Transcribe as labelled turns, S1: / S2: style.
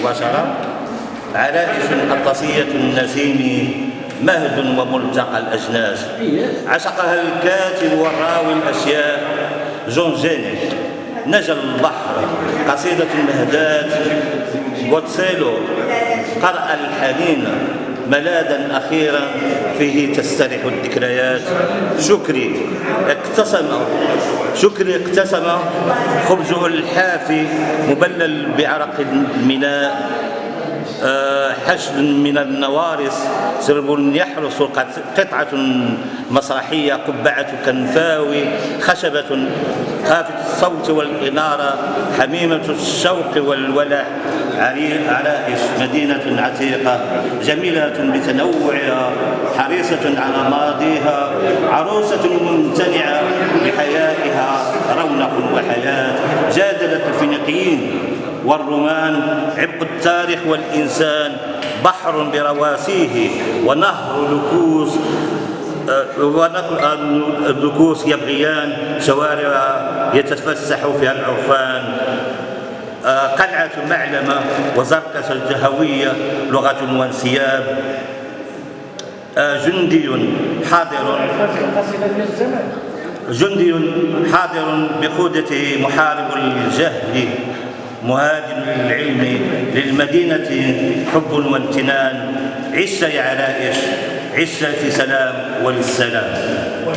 S1: مباشرة. عرائس أطلسية النسيم مهد وملتقى الأجناس. عشقها الكاتب والراوي الأشياء جون جيني. نجا البحر قصيدة المهدات بوتسيلو قرأ الحنين ملاذا أخيرا فيه تستريح الذكريات. شكري. اقتسم. شكري اقتسم خبزه الحافي مبلل بعرق الميناء آه، حشد من النوارس سرب يحرس قطعة مسرحية قبعة كنفاوي خشبة خافت الصوت والإنارة حميمة الشوق والولع عرائش مدينة عتيقة جميلة بتنوعها حريصة على ماضيها عروسة ممتنعة رونق وحياة. جادلت الفينيقيين والرومان عبق التاريخ والإنسان بحر برواسيه ونهر لكوس الذكوس يبغيان شوارع يتفسح فيها العرفان. آه، قلعة معلمة وزركس الجهوية لغة وانسياب. آه، جندي حاضر. جندي حاضر بقودة محارب الجهل مهاجم للعلم للمدينة حب وامتنان. عش يا علائش عش في سلام وللسلام